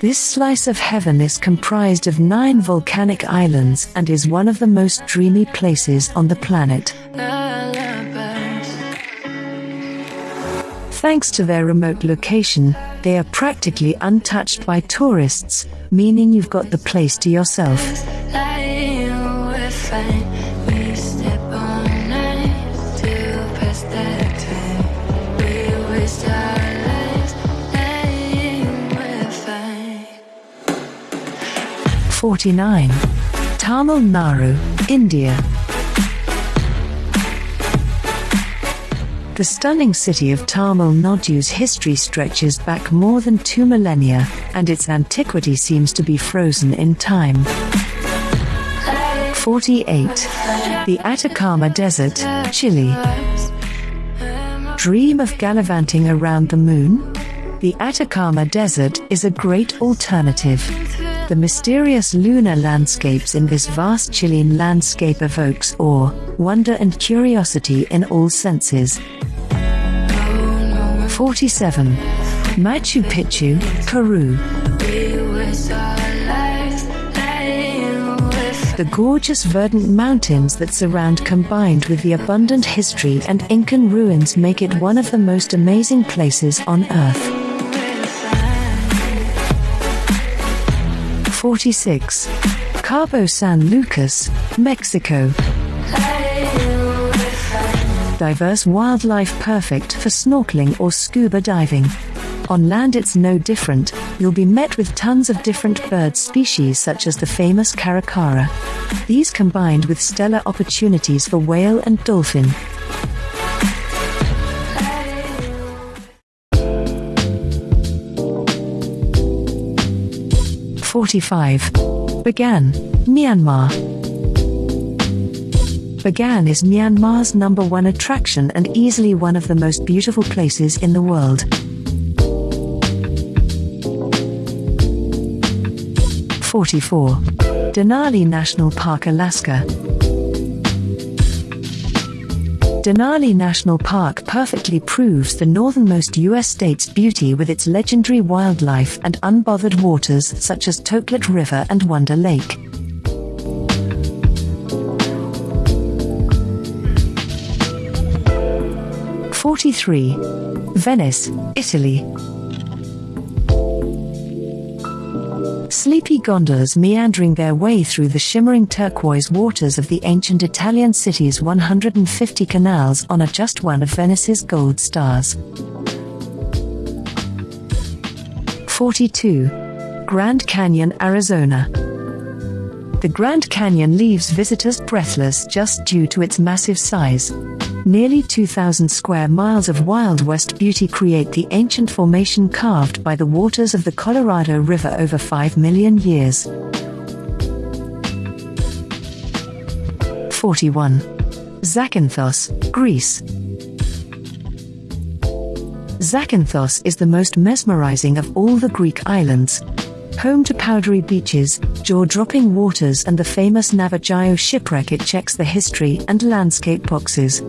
This slice of heaven is comprised of nine volcanic islands and is one of the most dreamy places on the planet. Thanks to their remote location, they are practically untouched by tourists, meaning you've got the place to yourself. 49. Tamil Nadu, India. The stunning city of Tamil Nadu's history stretches back more than two millennia, and its antiquity seems to be frozen in time. 48. The Atacama Desert, Chile. Dream of gallivanting around the moon? The Atacama Desert is a great alternative. The mysterious lunar landscapes in this vast Chilean landscape evokes awe, wonder, and curiosity in all senses. 47. Machu Picchu, Peru. The gorgeous verdant mountains that surround combined with the abundant history and Incan ruins make it one of the most amazing places on earth. 46. Cabo San Lucas, Mexico. Diverse wildlife perfect for snorkeling or scuba diving. On land, it's no different. You'll be met with tons of different bird species, such as the famous caracara. These combined with stellar opportunities for whale and dolphin. Forty-five. Bagan, Myanmar. Bagan is Myanmar's number one attraction and easily one of the most beautiful places in the world. 44. Denali National Park, Alaska. Denali National Park perfectly proves the northernmost U.S. state's beauty with its legendary wildlife and unbothered waters such as Toklat River and Wonder Lake. 43. Venice, Italy. Sleepy gondolas meandering their way through the shimmering turquoise waters of the ancient Italian city's 150 canals honor just one of Venice's gold stars. 42. Grand Canyon, Arizona. The Grand Canyon leaves visitors breathless just due to its massive size. Nearly 2,000 square miles of Wild West beauty create the ancient formation carved by the waters of the Colorado River over 5 million years. 41. Zakynthos, Greece. Zakynthos is the most mesmerizing of all the Greek islands. Home to powdery beaches, jaw-dropping waters and the famous Navagio shipwreck it checks the history and landscape boxes.